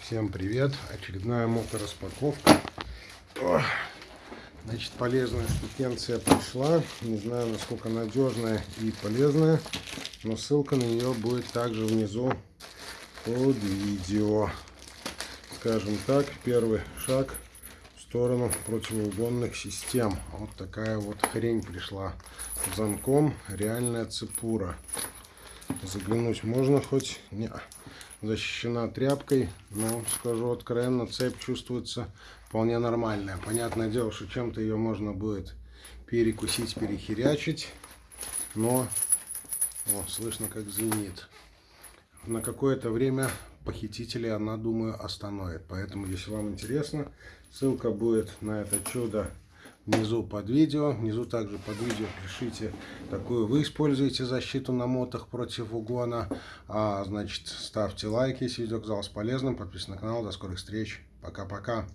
Всем привет! Очередная мотораспаковка. Ох, Значит, полезная штукенция пришла. Не знаю, насколько надежная и полезная, но ссылка на нее будет также внизу под видео. Скажем так, первый шаг в сторону противоугонных систем. Вот такая вот хрень пришла замком. Реальная цепура. Заглянуть можно хоть? Не защищена тряпкой, но скажу откровенно, цепь чувствуется вполне нормальная. Понятное дело, что чем-то ее можно будет перекусить, перехерячить, но о, слышно как звенит. На какое-то время похитители она, думаю, остановит. Поэтому, если вам интересно, ссылка будет на это чудо внизу под видео. Внизу также под видео пишите, какую вы используете защиту на мотах против угона. А, значит, ставьте лайк, если видео оказалось полезным. Подписывайтесь на канал. До скорых встреч. Пока-пока.